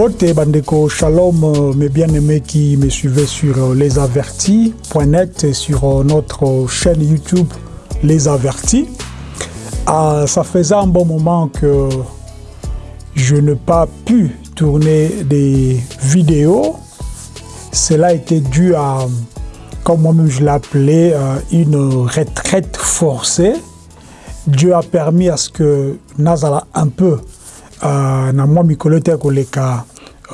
Mbote Bandeko Shalom, euh, mes bien-aimés qui me suivaient sur euh, lesavertis.net et sur euh, notre chaîne YouTube Les Avertis. Ah, ça faisait un bon moment que je n'ai pas pu tourner des vidéos. Cela était dû à, comme moi-même je l'appelais, une retraite forcée. Dieu a permis à ce que Nazala un peu uh, na mwa mikolo te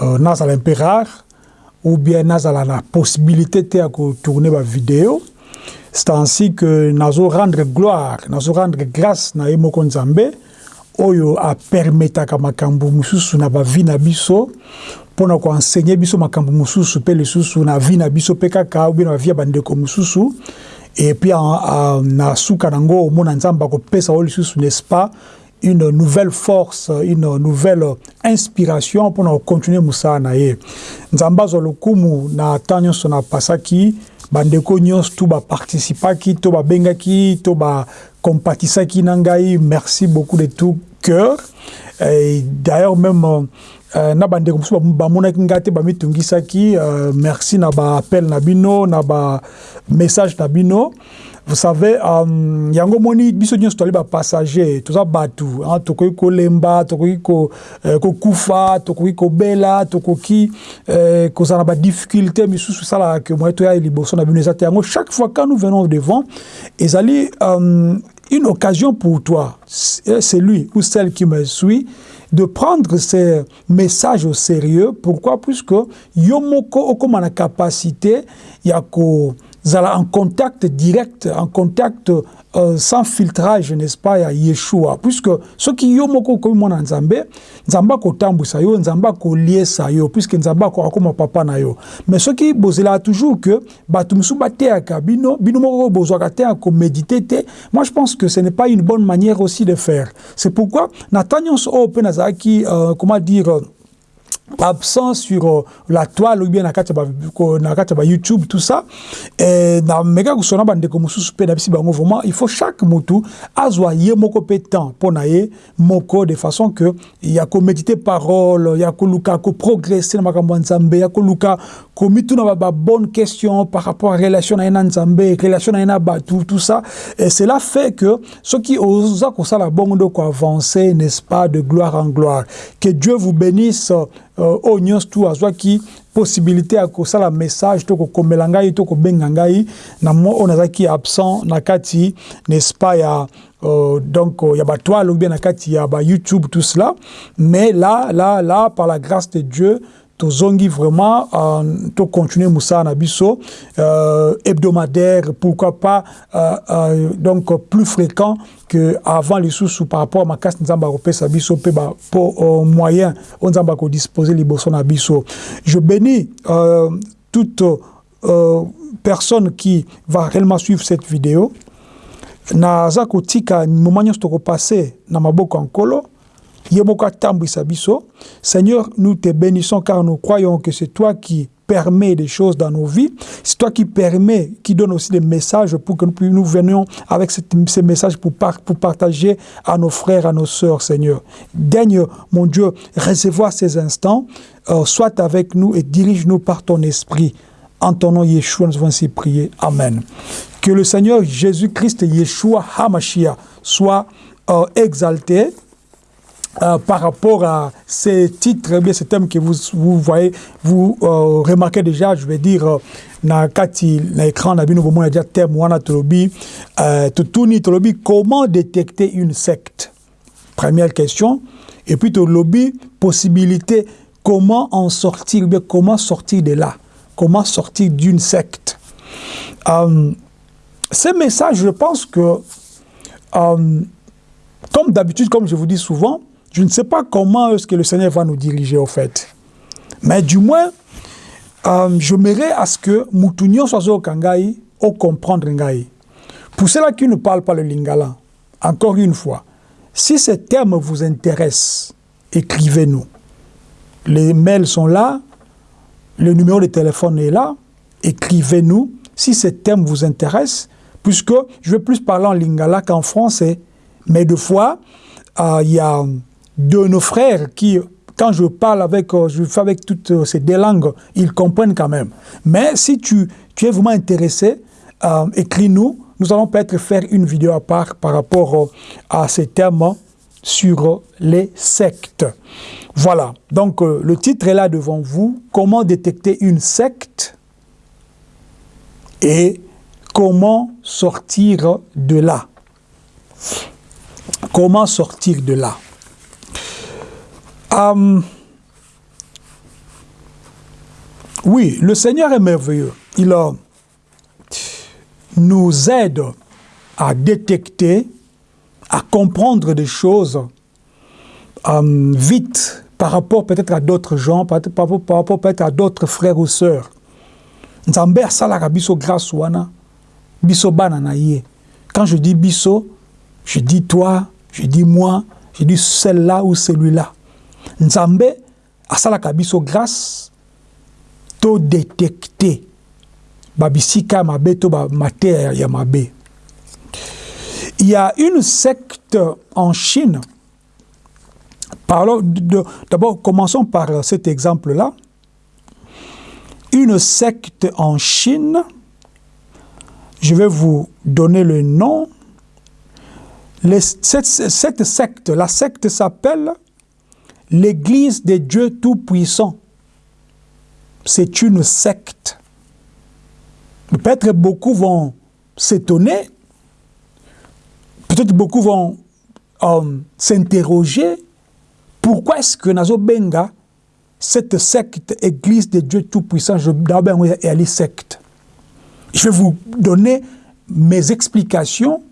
uh, nazala mpe rare ou bien nazala na possibilité te ya kotourne bavideo c'est ainsi que nazo rendre gloire nazo rendre grâce na ye moko nzambe oyo apermetaka makambo mosusu na bavi na biso mpona koensegne biso makambo mosusu mpe lisusu na vi na biso mpe kaka ubie na bavi ya bandeko mosusu et puis na suka nango omona nzambe akopesa oyo lisusu n'est-ce pas une nouvelle force, une nouvelle inspiration pour continuer mosala na ye nzambe azwa lokumu na temps nyonso na pasaki bandeko nyonso tu baparticipaki to babengaki to bakompatisaki na ngai. Merci beaucoup de tout cœur. D'ailleurs même euh, na bandeko euh, merci na baappel na bino na bamessage na bino vous savez um, yango moni biso nyonso tozali bapassager toza bato tokoki kolemba tokoki kokufa ko tokoki kobela tokoki eh, kozala na badifficulté misusu esalaka ke moye toya liboso na bino. Eza te yango chaque fois quand nous venons devant ezali um, une occasion pour toi celui ou celle qui me suit de prendre ces messages au sérieux. Pourquoi? Puisque yo moko okoma na capacité ya ko en contact direct, en contact euh, sans filtrage, n'est-ce pas, ya Yeshua. Puisque ce qui yo moko komi mwana nzambe, nzamba ko tambusa yo, nzamba ko liesa yo, puisque nzamba ko akoma papa na yo. Mais ce qui bozela toujours que batu musu bateaka bino, bino moko bozwaka méditer te. Moi je pense que ce n'est pas une bonne manière aussi de faire. C'est pourquoi Nathaniel o pe nazaki euh, comment dire absent sur uh, la toile ou bien na kati na kati ba YouTube tout ça et na meka kusona bandeko mususu pe na bisi bango vraiment il faut chaque mutu azwa ye moko pe temps pona ye moko de façon que ya ko méditer parole ya ko luka ko progresser na makambo nzambe ya ko luka ko mitu na ba bonne question par rapport à relation na nzambe relation na batu tout ça. Et cela fait que ce qui ko bongo de ko avancer n'est-ce pas de gloire en gloire. Que Dieu vous bénisse euh, nyonso tu azwaki possibilité ya kosala message to kokomela ngai to kobenga ngai na mo oyo nazalaki absent na kati n'est-ce pas ya euh, donc ya batoile ou bien na kati ya ba YouTube tout cela. Mais là là là par la grâce de Dieu tozongi vraiment euh, to continuer mosala na biso euh, hebdomadaire pourquoi pas euh, euh, donc plus fréquent que avant lisusu par rapport à makasi nzambe akopesa biso mpe po euh, moyen oyo nzambe akodisposer liboso na biso je bénis euh, toute euh, personne qui va réellement suivre cette vidéo. Naza kotika moment nyonso tokopase na maboko ya nkolo Seigneur, nous te bénissons car nous croyons que c'est toi qui permet des choses dans nos vies. C'est toi qui permet, qui donne aussi des messages pour que nous, nous venions avec ces messages pour, pour partager à nos frères, à nos sœurs, Seigneur. Daigne, mon Dieu, recevoir ces instants, euh, soit avec nous et dirige-nous par ton esprit. En ton nom, Yeshua, nous avons ainsi prié. Amen. Que le Seigneur Jésus-Christ, Yeshua Hamashia, soit euh, exalté euh, par rapport à ces titres, bien ces thèmes que vous, vous voyez, vous euh, remarquez déjà, je vais dire, euh, na kati na écran déjà thème euh, comment détecter une secte? Première question. Et puis tolobi possibilité comment en sortir bien comment sortir de là? Comment sortir d'une secte? Ces messages je pense que comme d'habitude comme je vous dis souvent je ne sais pas comment est-ce que le Seigneur va nous diriger au fait. Mais du moins, euh, je m'irai à ce que Moutounion soit au Kangaï, au comprendre Ngai. Pour ceux-là qui ne parlent pas le lingala, encore une fois, si ce terme vous intéresse, écrivez-nous. Les mails sont là, le numéro de téléphone est là, écrivez-nous si ce terme vous intéresse, puisque je vais plus parler en lingala qu'en français, mais deux fois, il euh, y a de nos frères qui quand je parle avec, euh, je fais avec toutes euh, ces deux langues, ils comprennent quand même. Mais si tu, es vraiment intéressé, euh, écris-nous. Nous allons peut-être faire une vidéo à part par rapport à ces termes sur les sectes. Voilà, donc le titre est là devant vous. Comment détecter une secte et comment sortir de là? Comment sortir de là? Oui, le Seigneur est merveilleux. Il nous aide à détecter, à comprendre des choses vite par rapport peut-être à d'autres gens, par, rapport peut-être à d'autres frères ou sœurs. Nzambe asalaka biso grâce wana biso bana. Quand je dis biso, je dis toi, je dis moi, je dis celle-là ou celui-là. Nzambe asalaka biso grâce to détecter babisika mabe to ba mateya ya mabe. Il y a une secte en Chine. D'abord, commençons par cet exemple-là. Une secte en Chine je vais vous donner le nom. Cette, cette, secte, la secte s'appelle l'Église des dieux tout-puissants. C'est une secte. Peut-être beaucoup vont s'étonner, peut-être beaucoup vont euh, s'interroger, pourquoi est-ce que Nazo Benga, cette secte, Église des dieux tout-puissants, je vais aller secte je vais vous donner mes explications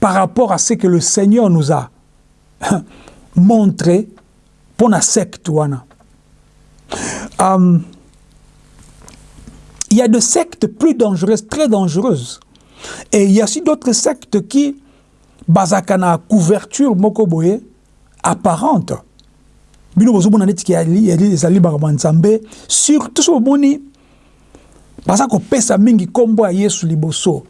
par rapport à ce que le Seigneur nous a montré secte. Um, il y a des sectes plus dangereuses, très dangereuses. Et il y a aussi d'autres sectes qui, basakana couverture mokoboye, apparente. Bino bozobona neti ki ezali bakama nzambe surtout so bomoni baza kopesa mingi nkombo ya yesu liboso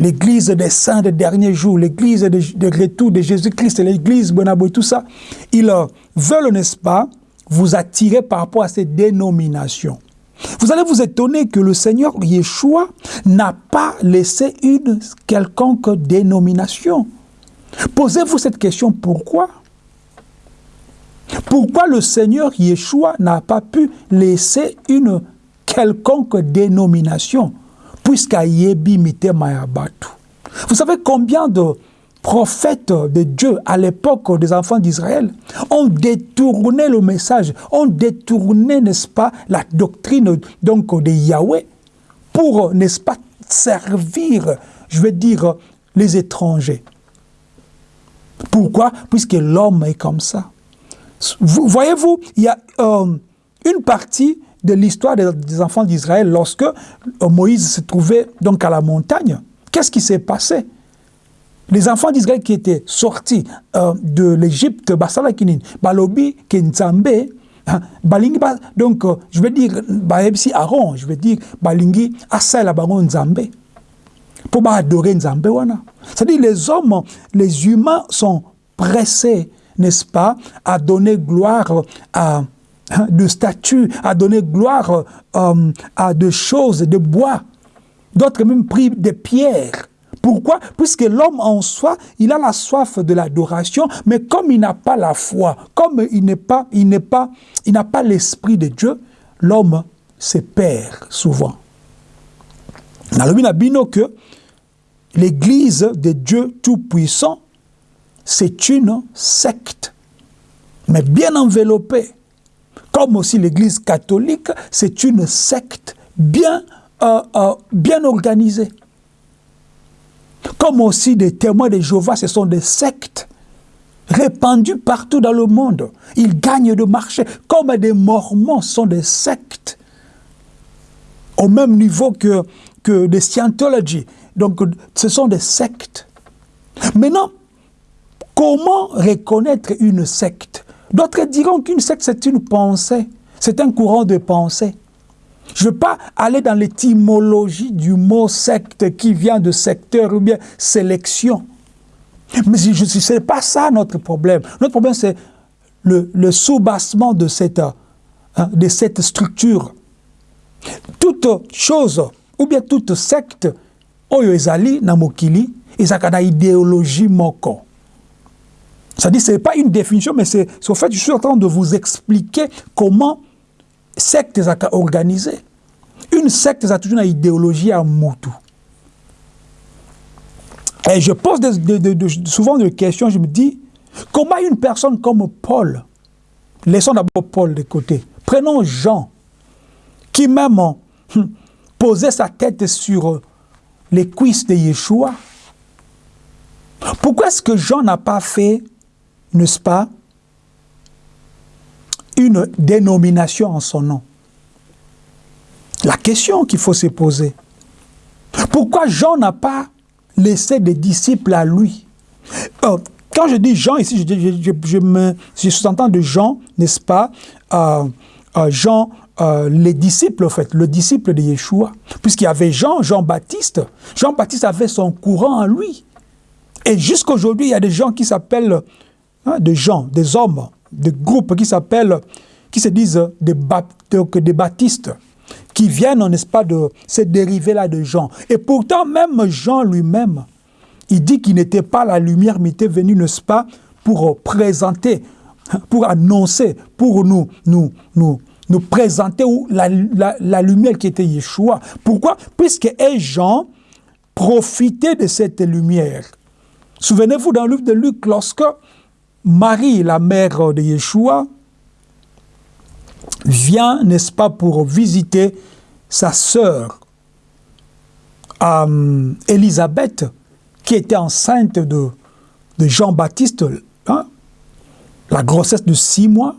l'église des saints des derniers jours, l'église de, retour de Jésus-Christ, l'église Bonabo tout ça, ils veulent, n'est-ce pas, vous attirer par rapport à ces dénominations. Vous allez vous étonner que le Seigneur Yeshua n'a pas laissé une quelconque dénomination. Posez-vous cette question, pourquoi? Pourquoi le Seigneur Yeshua n'a pas pu laisser une quelconque dénomination, puisqu'Ayebi Mayabatu. Vous savez combien de prophètes de Dieu à l'époque des enfants d'Israël ont détourné le message, ont détourné, n'est-ce pas, la doctrine donc de Yahweh pour, n'est-ce pas, servir, je veux dire, les étrangers. Pourquoi? Puisque l'homme est comme ça. Voyez-vous, il y a euh, une partie de l'histoire des, enfants d'Israël lorsque euh, Moïse se trouvait donc à la montagne. Qu'est-ce qui s'est passé? Les enfants d'Israël qui étaient sortis euh, de l'Égypte, Basalakinin, Balobi, Kenzambe, hein, Balingi, donc euh, je veux dire, Baebsi Aaron, je veux dire, Balingi, Asala Nzambe, pour adorer Nzambe C'est-à-dire les hommes, les humains sont pressés, n'est-ce pas, à donner gloire à de statues, à donner gloire euh, à des choses de bois. D'autres même pris des pierres. Pourquoi? Puisque l'homme en soi, il a la soif de l'adoration, mais comme il n'a pas la foi, comme il n'est pas, il n'est pas, il n'a pas l'esprit de Dieu, l'homme se perd souvent. Nalobina que l'église de Dieu Tout-Puissant, c'est une secte, mais bien enveloppée comme aussi l'Église catholique, c'est une secte bien, euh, euh, bien organisée. Comme aussi des témoins de Jéhovah, ce sont des sectes répandues partout dans le monde. Ils gagnent de marché. Comme des mormons sont des sectes. Au même niveau que, que des Scientology. Donc, ce sont des sectes. Maintenant, comment reconnaître une secte? D'autres diront qu'une secte, c'est une pensée, c'est un courant de pensée. Je ne veux pas aller dans l'étymologie du mot secte qui vient de secteur ou bien sélection. Mais ce n'est pas ça notre problème. Notre problème, c'est le, soubassement de cette, hein, de cette structure. Toute chose, ou bien toute secte, oyo ezali na mokili, ezaka na idéologie moko. Ça dit, ce n'est pas une définition, mais c'est au fait, je suis en train de vous expliquer comment secte est. Une secte a toujours une idéologie à Moutou. Et je pose souvent des questions, je me dis, comment une personne comme Paul, laissons d'abord Paul de côté, prenons Jean, qui même hum, posait sa tête sur les cuisses de Yeshua, pourquoi est-ce que Jean n'a pas fait, n'est-ce pas, une dénomination en son nom La question qu'il faut se poser. Pourquoi Jean n'a pas laissé des disciples à lui? Euh, Quand je dis Jean, ici, je, je, je, me, je sous-entends de Jean, n'est-ce pas? Euh, euh, Jean, les disciples, en fait, le disciple de Yeshua. Puisqu'il y avait Jean, Jean-Baptiste. Jean-Baptiste avait son courant en lui. Et jusqu'aujourd'hui, il y a des gens qui s'appellent, hein, des gens, des hommes, des groupes qui s'appellent, qui se disent des, des baptistes, qui viennent, n'est-ce pas, de ces dérivés-là de Jean. Et pourtant, même Jean lui-même, il dit qu'il n'était pas la lumière, mais il était venu, n'est-ce pas, pour présenter, pour annoncer, pour nous, nous, nous, nous présenter la, la, la lumière qui était Yeshua. Pourquoi? Puisque Jean profitait de cette lumière. Souvenez-vous dans le livre de Luc, lorsque Marie, la mère de Yeshua, vient, n'est-ce pas, pour visiter sa sœur euh, Élisabeth, qui était enceinte de, Jean-Baptiste, hein, la grossesse de six mois.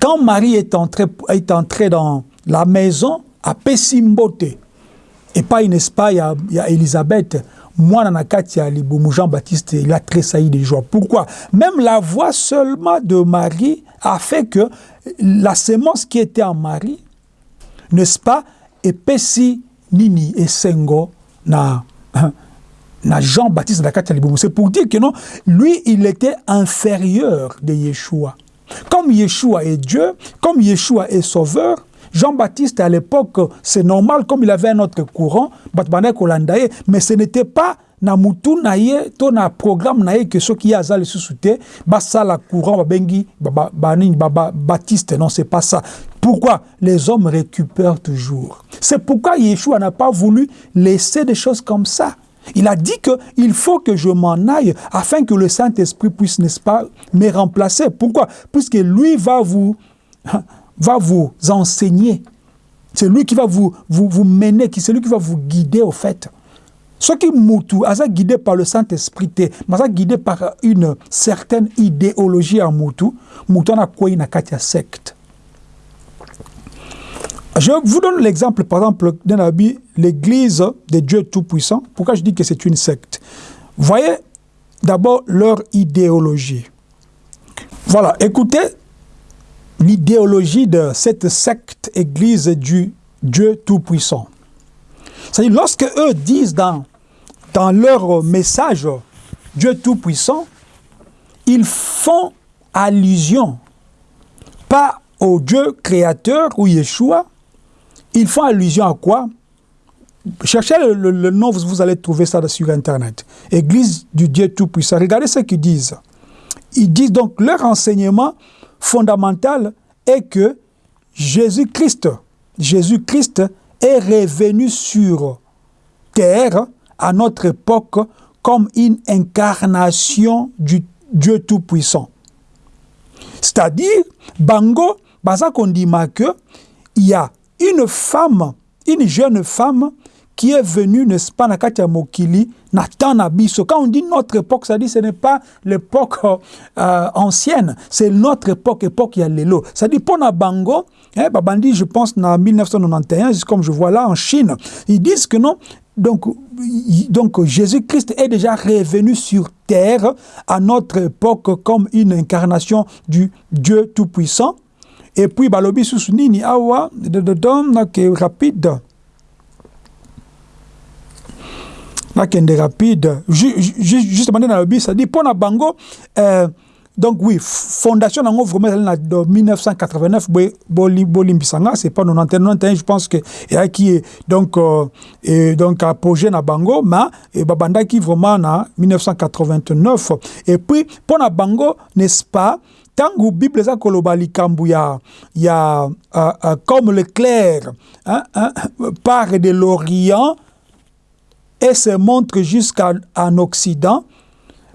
Quand Marie est entrée, dans la maison à Pessimbote, et pas, n'est-ce pas, il il y a Élisabeth, moi, na kati ya Jean-Baptiste, il a tressailli de joie. Pourquoi? Même la voix seulement de Marie a fait que la sémence qui était en Marie, n'est-ce pas, epesi nini esengo na na Jean-Baptiste na kati. C'est pour dire que non, lui, il était inférieur de Yeshua. Comme Yeshua est Dieu, comme Yeshua est sauveur, Jean-Baptiste, à l'époque, c'est normal, comme il avait un autre courant, mais ce n'était pas na mutu na ye to na programme na ye que soki aza lisusu te basala courant babengi banini baptiste. Non c'est pas ça. Pourquoi les hommes récupèrent toujours? C'est pourquoi Yeshua n'a pas voulu laisser des choses comme ça. Il a dit que il faut que je m'en aille afin que le Saint-Esprit puisse, n'est-ce pas, me remplacer. Pourquoi? Puisque lui va vous va vous enseigner. C'est lui qui va vous, vous, vous mener, c'est lui qui va vous guider au fait. Ce qui Moutou, est guidé par le Saint-Esprit, mais guidé par une certaine idéologie en Moutou, Moutou n'a quoi une secte. Je vous donne l'exemple, par exemple, dans l'église de Dieu Tout-Puissant. Pourquoi je dis que c'est une secte? Voyez d'abord leur idéologie. Voilà, écoutez l'idéologie de cette secte église du Dieu Tout-Puissant. C'est-à-dire, lorsque eux disent dans, dans leur message Dieu Tout-Puissant, ils font allusion pas au Dieu créateur ou Yeshua, ils font allusion à quoi? Cherchez le, le, nom, vous, vous, allez trouver ça sur Internet. Église du Dieu Tout-Puissant. Regardez ce qu'ils disent. Ils disent donc leur enseignement fondamental est que Jésus-Christ, Jésus-Christ est revenu sur terre à notre époque comme une incarnation du Dieu Tout-Puissant. C'est-à-dire, Bango, il y a une femme, une jeune femme qui est venue, n'est-ce pas, Nakati Mokili, Nathan. Quand on dit notre époque, ça dit ce n'est pas l'époque euh, ancienne, c'est notre époque, époque Yalelo. Ça dit, pour Bango, hein, Babandi, je pense, en 1991, comme je vois là, en Chine, ils disent que non, donc, donc Jésus-Christ est déjà revenu sur terre à notre époque comme une incarnation du Dieu Tout-Puissant. Et puis, balobi nini awa, rapide. Nakende rapide. Justement nde nalobi sadi mpo na bango euh, donc oui fondation nango vraiment ezali na 1989 bolimbisanga c'est pas 91 je pense que eyaki donc euh, donc apogé na bango ma babandaki vraiment na 1989 et puis mpo na bango n'est-ce pas ntango bible eza koloba likambo ya, ya uh, uh, comme le clair hein, hein, part de l'orient et se montre jusqu'en occident.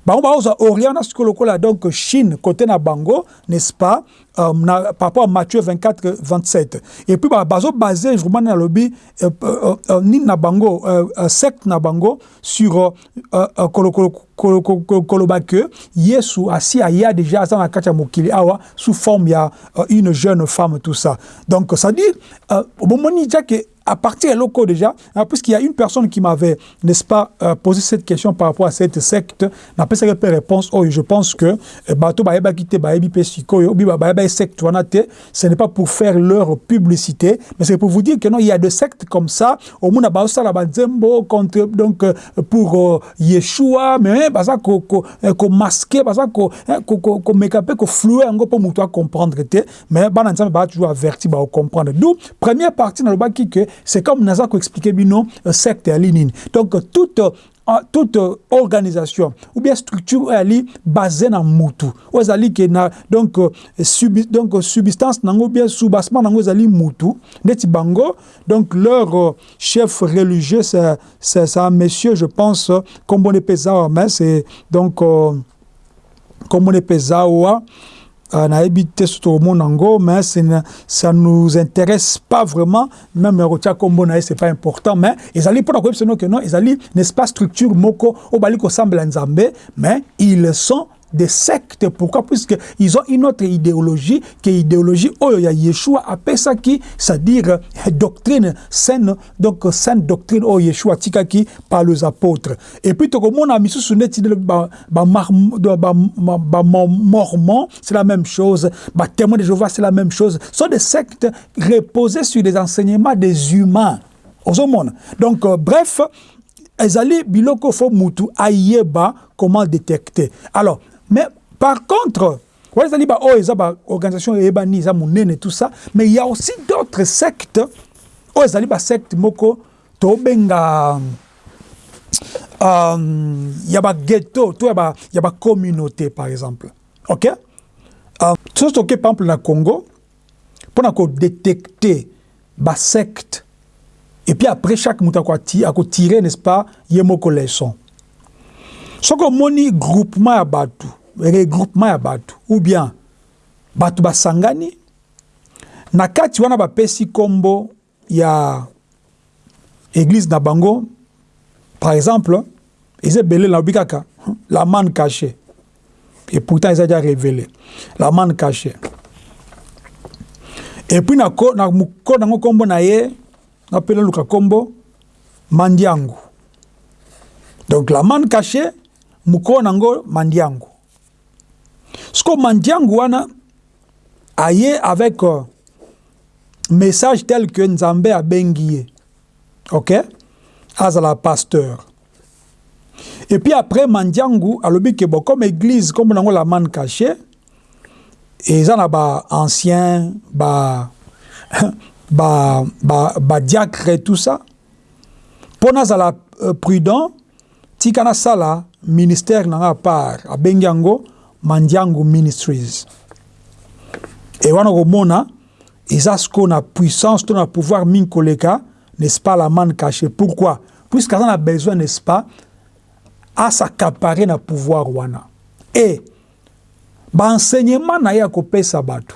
Bango baozwa orient na sikoyo lokola donc chine côté na bango n'est-ce pas? Euh, na, par rapport à Matthieu 24 27 et puis bazo basé vraiment na lobi euh, euh, euh, nini na bango euh, euh, secte na bango sur euh, euh, koloba que yesu asi aya déjà aza na kati ya mokili awa sous forme ya euh, une jeune femme tout ça. Donc ça dit euh, bomoni dia que à partir de locaux déjà, hein, puisqu'il y a une personne qui m'avait, n'est-ce pas, euh, posé cette question par rapport à cette secte, n'a pas réponse, oh, je pense que secte wanate, ce n'est pas pour faire leur publicité, mais c'est pour vous dire que y a des sectes comme ça, au ba ba donc pour euh, Yeshua, mais basa ko ko masquer, basa ko flouer pour comprendre mais bana nzambe ba toujours averti ba comprendre. D'où première partie dans le baki que c'est comme naza ko expliquer bino secte ya linini donc toute toute organisation ou bien structure ali basée na mutu oyo ezali ke na donc, subi, donc substance nango bien soubassement nango ezali mutu neti bango donc leur chef religieux c'est, un monsieur je pense kombo epezawa mais c'est donc kombo epezawa euh, nayebi te so tokomona yango mais ça nous intéresse pas vraiment. Même kotia kombo na ye c'est pas important mais ezali mpona koyebisa no ke non? Ezali n'est-ce pas structure moko oyo bali kosambela nzambe mais ils sont des sectes. Pourquoi? Puisqu'ils ont une autre idéologie, qui est l'idéologie Oyo ya Yeshua apesaki, c'est-à-dire doctrine saine, donc saine doctrine Oyo Yeshua tikaki par les apôtres. Et puis, on a mis sous mormon, c'est la même chose. Ba témoin de Jéhovah, c'est la même chose. Ce sont des sectes reposées sur des enseignements des humains. Donc, euh, bref, ezali biloko fo mutu ayeba comment détecter. Alors, mais par contre wana ezali baoyo oh, eza baorganisation eyebani eza monene tout ça mais ya aussi d'autres sectes. Oh, Oyo ezali basecte moko tobenga euh, um, ya baghetto to ya bacommunauté par exemple. Ok? Um, soki toke par exemple na congo mpona kodétecte basecte et puis après chaque moto akotire n'est ce pas ye moko leson soki omoni groupement ya bato regroupement ya bato ou bien bato basangani. Na kati wana bapesi nkombo ya église na bango par exemple eza ebele nalobi kaka la man caché et pourtant eza dia révélé. La man caché et puis na mokolo nango nkombo na ye napela luka kombo mandiangu. Donc la man caché mokolo nango mandiangu siko mandiangu wana aye avec uh, message tel que nzambe abengi ye. Ok? Azala pasteur. Et puis après mandiangu alobi ke bon comme église kombo nango la man caché eza na ba ba, ba, ba diacre tout ça. Mpo nazala uh, prudent tika nasala ministère nanga part. Abengi yango mandiango ministries. E wana komona eza sikoyo na puissance to na pouvoir mingi koleka n'est-ce pas la man caché pourquoi? Puisque aza na besoin n'est-ce pas asacapare na pouvoir wana. E baenseignement na ye akopesa bato.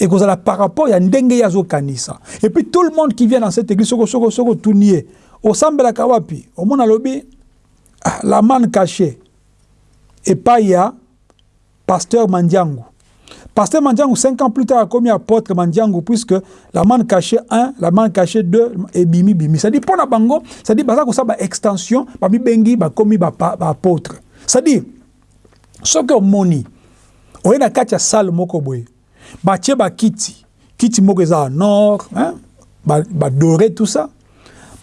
Ekozala par rapport ya ndenge ye azokanisa. Et puis tout le monde qui vient dans cette église soko soko soko otuni ye osambelaka wapi? Omona alobi la man caché epai ya pasteur mandiangu. Pasteur mandiangu cinq ans plus tard akomi apôtre mandiangu puisque la man caché 1 la man caché 2 ebimi bimi c'est-à-dire mpo na bango c'est-à-dire baza kosala baextension bamibengi bakomi baapôtre ba c'est-à-dire soki omoni oye na kati ya salle moko boye batie bakiti kiti. Moko eza ya nord badore ba tout ça.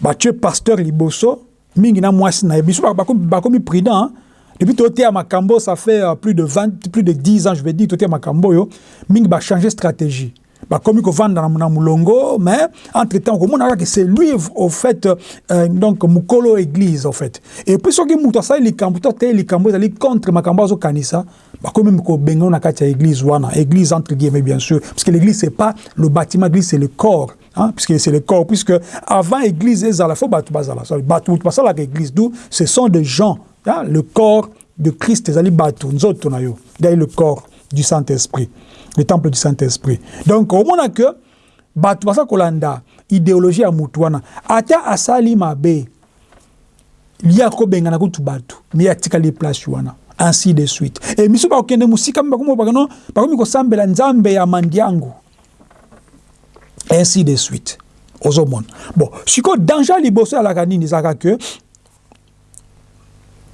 Batie pasteur liboso mingi na mwasi na biso bakomi prudent depuis toté à Makambo, ça fait euh, plus de 20, plus de 10 ans, je vais dire, toté à Makambo, yo, Ming va changer stratégie. Bah, comme il vend dans la Moulongo, mais entre-temps, que c'est lui, au fait, euh, donc, Mukolo église, au fait. Et puis, ce qui est ça, il est il contre Makambo, zo kanisa, bah, comme ko bengo na katia église, wana, église, entre guillemets, bien sûr, parce que l'église, c'est pas le bâtiment, l'église, c'est le corps. Hein, puisque c'est le corps, puisque avant l'église, l'église, ce sont des gens, hein, le corps de Christ, ils allaient nous autres, le corps du Saint-Esprit le temple du Saint-Esprit. Donc, au moment que bato basa kolanda idéologie ya mutu wana ata asali mabe ye akobengana kutu bato me atikali place wana ainsi de suite e miso bakokende mosika nzambe ya mandiango ainsi de suite ozomona bon sikoyo danger liboso ezalaka nini ezalaka ke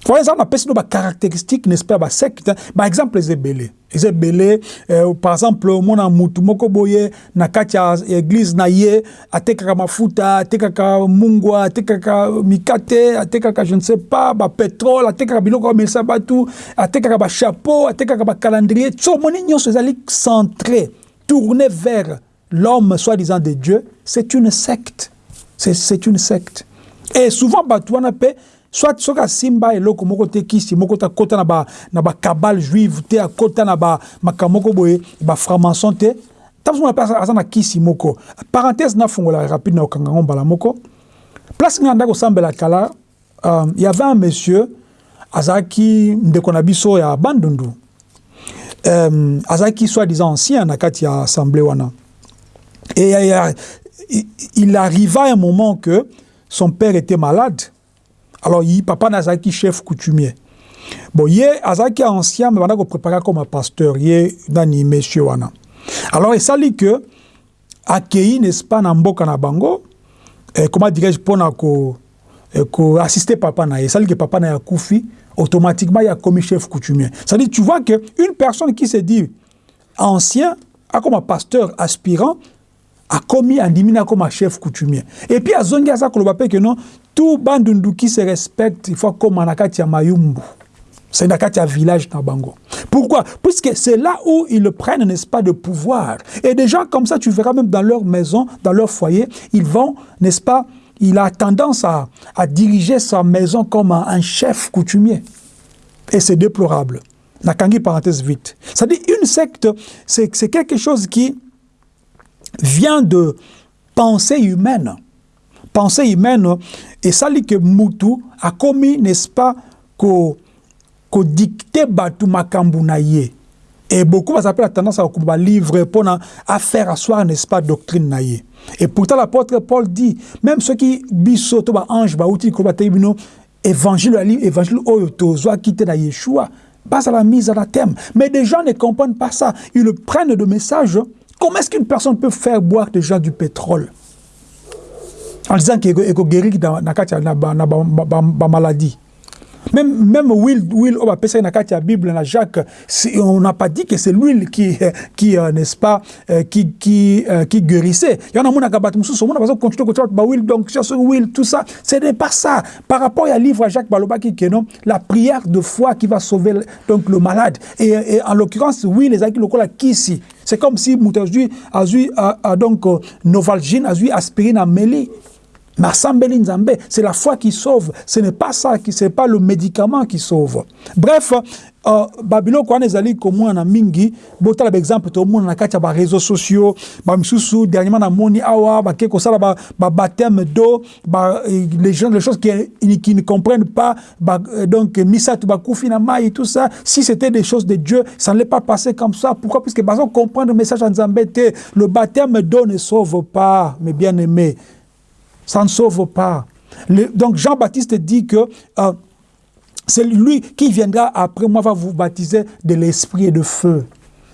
Voilà, ça, on appelle ça caractéristiques, n'est-ce pas, secte. Par exemple, les ébélés. Les ébélés, euh, par exemple, mon amutu, moko boye, na katia église na ye, atekaka mafuta, atekaka mungwa, atekaka mikate, atekaka je ne sais pas, ba pétrole, atekaka biloko mesa batu, atekaka ba chapeau, atekaka ba calendrier. Tso moni nyonso ezali centré, tourné vers l'homme soi-disant de Dieu, c'est une secte. C'est une secte. Et souvent, batu wana pe, soit soki asimba eloko moko te kisi moko te akota na ba na ba juive te akota na makambo moko boye ba franc-maçon te. Ntango mona mpe aza na kisi moko. Parenthèse nafongola rapide na okanga ngo mbala moko. Place ngai nanda kosambela kala um, y avait un monsieur azalaki ndeko na ya bandundu. Um, azalaki soi-disant ancien na kati ya assemblée wana et il arriva un moment que son père était malade. Alors yi papa nazalaki chef coutumier. Bon ye azalaki ancien me banda koprépara comme pasteur ye nani monsieur wana. Alors esali que akei n'est-ce pas na mboka na bango eh, comment dirais-je ko eh, koassister papa na esali que papa na akufi automatiquement il a commis chef coutumier. C'est-à-dire tu vois que une personne qui se dit ancien a comme un pasteur aspirant akomi andimi na comme chef coutumier. Et puis azongi aza koloba mpe que non tout bandundu qui se respecte il faut comme na mayumbu. C'est na village na bango. Pourquoi? Puisque c'est là où ils prennent n'est-ce pas de pouvoir. Et des gens comme ça tu verras même dans leur maison dans leur foyer ils vont n'est-ce pas il a tendance à, à diriger sa maison comme un, un chef coutumier. Et c'est déplorable. Nakangi parenthèse vite. C'est-à-dire une secte c'est quelque chose qui vient de pensée humaine. Pensée humaine, et ça dit que Moutou a commis, n'est-ce pas, qu'au qu dicter Batu Makambu Et beaucoup va la tendance à livre pour faire asseoir, n'est-ce pas, doctrine naïe. Et pourtant, l'apôtre Paul dit, même ceux qui bisoto ba ange ba outil ko ba évangile évangile oyo tozo quitter na Yeshua, base à la mise à la thème. Mais des gens ne comprennent pas ça. Ils prennent de messages Comment est-ce qu'une personne peut faire boire déjà du pétrole en disant qu'il est guéri dans la maladie? Même, même Will, Will on la Bible, dans Jacques, on n'a pas dit que c'est l'huile qui, qui euh, n'est-ce pas, euh, qui, qui, euh, qui guérissait. Il y en a qui ont a continué à Will, donc Will, tout ça. Ce n'est pas ça. Par rapport au livre à Jacques Balobaki, qui non, la prière de foi qui va sauver donc, le malade. Et, et en l'occurrence, Will, les acquis locaux, qui ici. C'est comme si Moutazui a donc Novalgine, a eu aspirine à Méli. C'est la foi qui sauve. Ce n'est pas ça, ce n'est pas le médicament qui sauve. Bref, uh, babiloko wana ezali komona mingi. Botala baexemple tomona na kati ya bareseau sociaux. Bamisusu dernièrement namoni awa bake kosala babaptême d'eau. Ba, les, gens, les choses qui, qui ne comprennent pas ba, donc misatu bakufi na mai tout ça. Si c'était des choses de Dieu ça ne pas passé comme ça. Pourquoi? Puisque bazo comprendre le message en Nzambe le baptême d'eau ne sauve pas mes bien-aimés ça ne sauve pas. Donc Jean-Baptiste dit que euh, c'est lui qui viendra après moi va vous baptiser de l'esprit et de feu.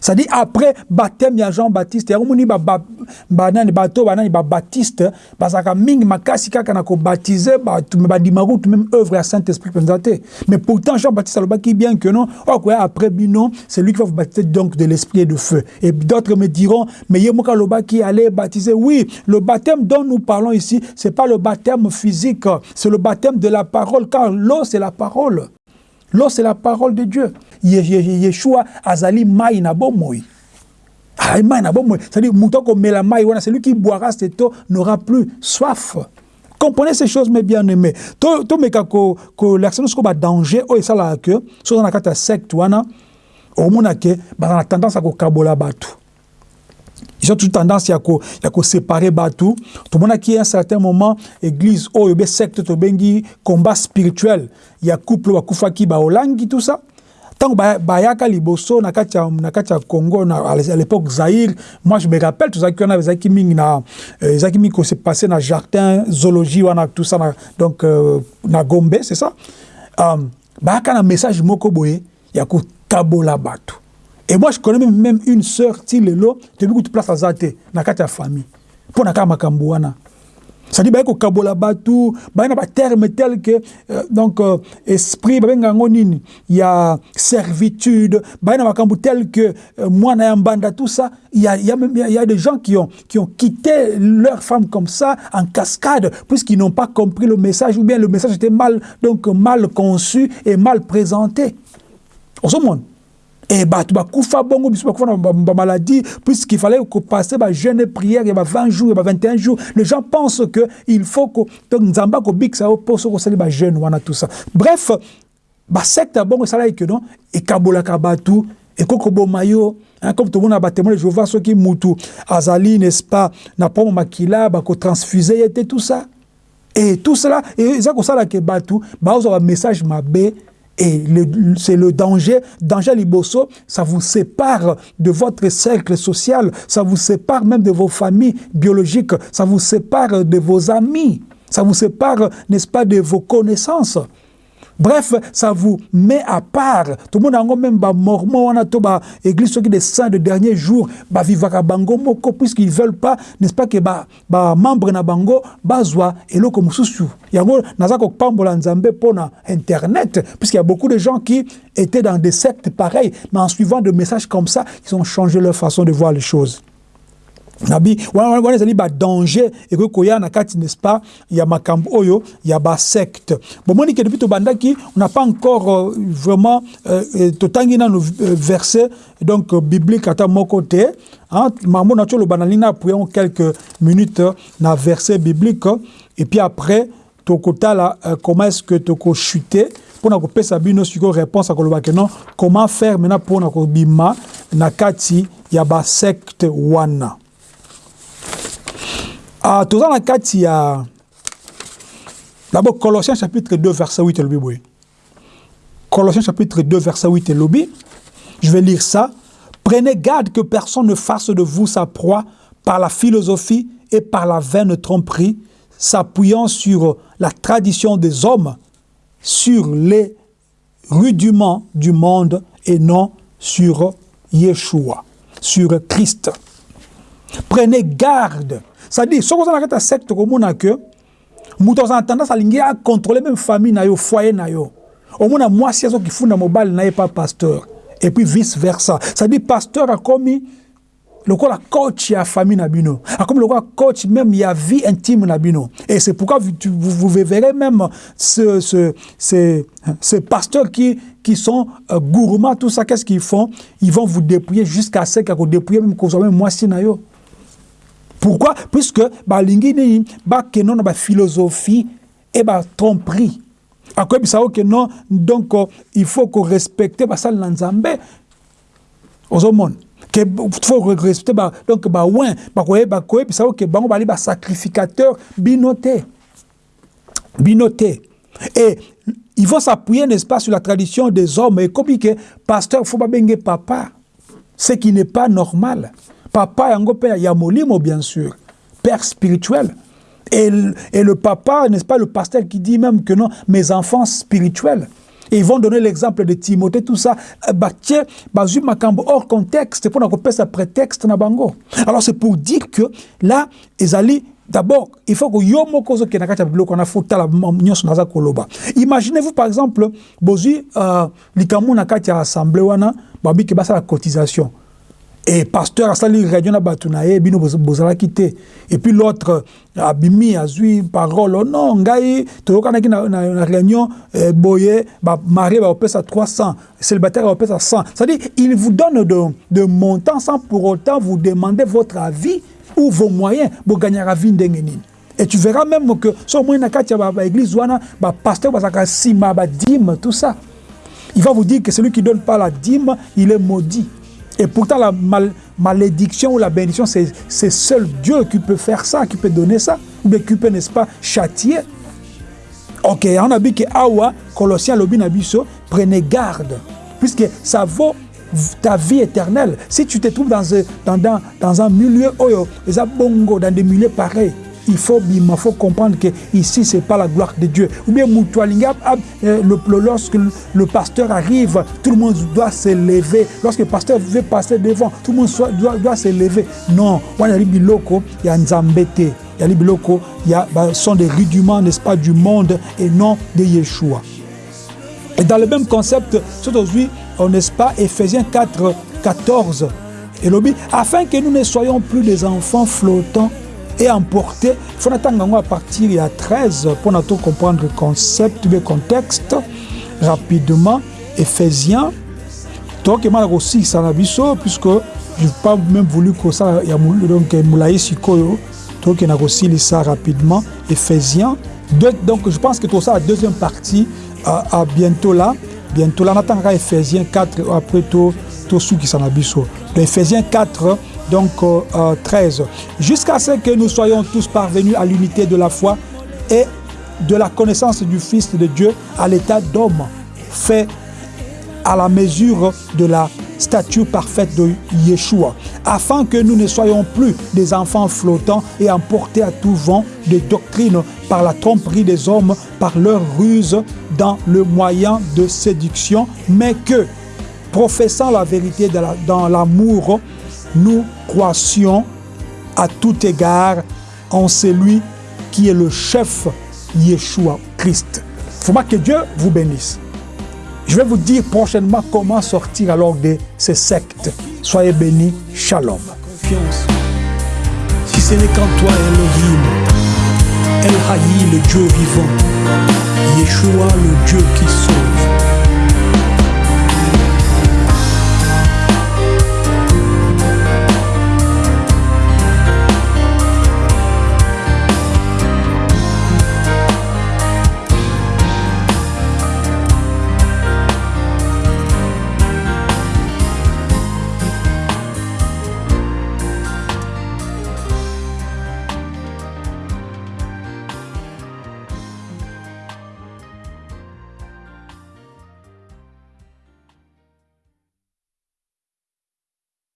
C'est-à-dire après baptême ya Jean-Baptiste ya omoni ba ba nani bato banani ba Baptiste bazaka mingi makasi kaka na ko baptiser ba bandima route même œuvre à Saint-Esprit présenté. Mais pourtant Jean-Baptiste qui bien que non oh quoi après bino c'est lui qui va vous baptiser donc de l'esprit de feu. Et d'autres me diront mais yemoka loba qui allait baptiser oui, le baptême dont nous parlons ici, c'est pas le baptême physique, c'est le baptême de la parole car l'eau c'est la parole. L'eau c'est la parole de dieu. Yeshua azali mai na bomoi. Ah, mai na bomoi. C'est-à-dire celui qui boira cette eau n'aura plus soif. Comprenez ces choses mes bien aimés tomeka kolakisa biso ko badanger oyo esalaka ke so oza na kati ya secte ke baza na tendance ya kokabola bato ils ont toute tendance ya ko ya ko séparer bato tomonaki à un certain moment église secte tobengi combat spirituel. Ya couple bakufaki baolangi tout ça. Ntango bayaka liboso na kati na kati congo na à l'époque zaïre moi je me rappelle tozalaki wana ezalaki mingi na ezalaki mingi kose passe na jardin zoologie tout ça donc euh, na gombe c'est ça. Um, bayaka message moko boye ya kokabola bato et moi je connais même une sœur ti lelo toyebi kutu place aza te na kati ya famille. Mpo na kaka makambo wana c'est-à-dire baye kokabola bato baye na baterme tel que euh, donc euh, esprit yango nini. Ya servitude. Baye na makambo tel que euh, ya mbanda tout ça. Il y a, il y a il y a des gens qui ont qui ont quitté leur femme comme ça en cascade puisqu'ils n'ont pas compris le message ou bien le message était mal donc mal conçu et mal présenté. Ozomonde et bato bakufa bongo biso bakufa na bamaladie puisqu'il fallait passer bajeune prière ya ba 20 jours ya ba 21 jours. Les gens pensent que il faut que donc nzambe akobikisa yo mpo soki osali bajeune wana tout ça. Bref basecte ya bongo esalaki ke non? Ekabolaka bato ekoki koboma yo Hein, comme tout le monde a témoin de Jéhovah, ceux qui mutu, azali, n'est-ce pas, n'a pas makila, bako transfuser, était tout ça. Et tout cela, et ça, ça, là, que batou, bah, un message mabé, et c'est le danger, danger liboso, ça vous sépare de votre cercle social, ça vous sépare même de vos familles biologiques, ça vous sépare de vos amis, ça vous sépare, n'est-ce pas, de vos connaissances. Bref, ça vous met à part. Tout le monde a même ba mormon, on a tout ba église qui des saints de dernier jour, ba vivaka bango moko puisqu'ils veulent pas, n'est-ce pas que ba ba membre bango bazwa eloko mususu. Yango nazako pambola nzambe pona internet puisqu'il y a beaucoup de gens qui étaient dans des sectes pareils, mais en suivant des messages comme ça, ils ont changé leur façon de voir les choses. Nabi wana ezali badanger ekoki koya na kati n'est-ce pas ya makambo oyo ya basecte bomoni ke depuis tobandaki on n'a pas encore euh, vraiment euh, totangi nano euh, verset donc euh, biblique ata moko te mambo na ti oloba na lingi na apuyango quelques minutes na verset biblique et puis après tokotala euh, comment est-ce que tokochute mpona kopesa bino sikoyo réponse akolobaki non comment faire maintenant mpona kobima na kati ya basecte wana Ah, toza na kati ya d'abord Colossiens chapitre 2 verset 8 elobi boye Colossiens chapitre 2 verset 8 elobi je vais lire ça. Prenez garde que personne ne fasse de vous sa proie par la philosophie et par la vaine tromperie s'appuyant sur la tradition des hommes sur les rudiments du monde et non sur Yeshua sur Christ. Prenez garde c'est-à-dire soki oza na kati ya secte komona ke moto aza na tendance alingi acontrôle même famille na yo foyer na yo. Omona mwasi azokifunda mobali na ye pa pasteur. Et puis vice versa. C'est-à-dire pasteur akomi lokola coach ya famille na bino. Akomi lokola coach même ya vie intime et c'est pourquoi vous, vous, vous verrez même ce, ce, ce, ces pasteurs qui, qui sont euh, gourmands tout ça qu'est-ce qu'ils font? Ils vont vous dépouiller jusqu'à ce qu'ils dépouiller même kozwa même mwasi na yo pourquoi? Puisque balingi nini? Bakeno na baphilosophie e batromperie akoyebisa yo ke non donc il faut korespecte basali na nzambe. Ozomona ke faut respecte ba, donc bawin bakoyebisa yo ke bango bali basacrificateur bino te bino te et ils vont s'appuyer n'est-ce pas sur la tradition des hommes. Et comme que pasteur faut babenge papa. Ce qui n'est pas normal papa yango mpe ya molimo bien sûr père spirituel. Et, et le papa n'est-ce pas le pasteur qui dit même que non mes enfants spirituels. Et ils vont donner l'exemple de Timothée tout ça. Batie bazwi makambo hors contexte mpona kopesa prétexte na bango. Alors c'est pour dire que là ezali D'abord, il faut que yo moko ozokende kati ya biloko wana fo tala nyonso naza koloba. Imaginez-vous par exemple bozwi uh, likambo na assemblée wana babiki basala cotisation et pasteur asali réunion na bato bino bozalaki te. Et puis l'autre abimi azwi parole oh non ngai toyokanaki na, na, na réunion eh, boye bamarie baopesa 300 célibataire baopesa 100 c'est-à-dire il vous donne de, de montant sans pour autant vous demander votre avis ou vos moyens bogagnaka vie ndenge et tu verras même que so omoi na kati ya baéglise wana bapasteur bazalaka nsima badime tout ça. Il va vous dire que celui qui donne pas la dîme il est maudit Et pourtant, la mal, malédiction ou la bénédiction, c'est seul Dieu qui peut faire ça, qui peut donner ça, ou bien qui peut, n'est-ce pas, châtier. Ok, on a dit que Awa, Colossiens, Lobinabiso, prenez garde, puisque ça vaut ta vie éternelle. Si tu te trouves dans, dans, dans, dans un milieu, oh, dans des milieux pareils, il faut, il faut comprendre que ici c'est pas la gloire de Dieu. Ou bien euh, lorsque le pasteur arrive, tout le monde doit se lever. Lorsque le pasteur veut passer devant, tout le monde doit, doit se lever. Non, il y a biloko, il y a nzambete, il y a bah, sont des rudiments, n'est-ce pas, du monde et non de Yeshua. Et dans le même concept, aujourd'hui, n'est-ce pas, Ephésiens 4, 14, et lobby, afin que nous ne soyons plus des enfants flottants et emporté. Il faut attendre à partir de 13 pour nous comprendre le concept, le contexte rapidement. Ephésiens. Donc, il aussi ça puisque je pas même voulu que ça, il y a donc Moulaï Sikoyo. Donc, il a aussi ça rapidement. Ephésiens. Donc, je pense que tout ça, la deuxième partie, à, à bientôt là. Bientôt là, on attendra Ephésiens 4 après tout, tout ce qui s'en a Ephésiens 4, donc euh, 13, jusqu'à ce que nous soyons tous parvenus à l'unité de la foi et de la connaissance du Fils de Dieu à l'état d'homme, fait à la mesure de la statue parfaite de Yeshua, afin que nous ne soyons plus des enfants flottants et emportés à tout vent de doctrine par la tromperie des hommes, par leur ruse dans le moyen de séduction, mais que, professant la vérité dans l'amour, nous croissions à tout égard en celui qui est le chef Yeshua Christ. Il faut que Dieu vous bénisse. Je vais vous dire prochainement comment sortir alors de ces sectes. Soyez bénis. Shalom. Si ce n'est qu'en toi, Elohim, El Haï, le Dieu vivant, Yeshua, le Dieu qui sauve.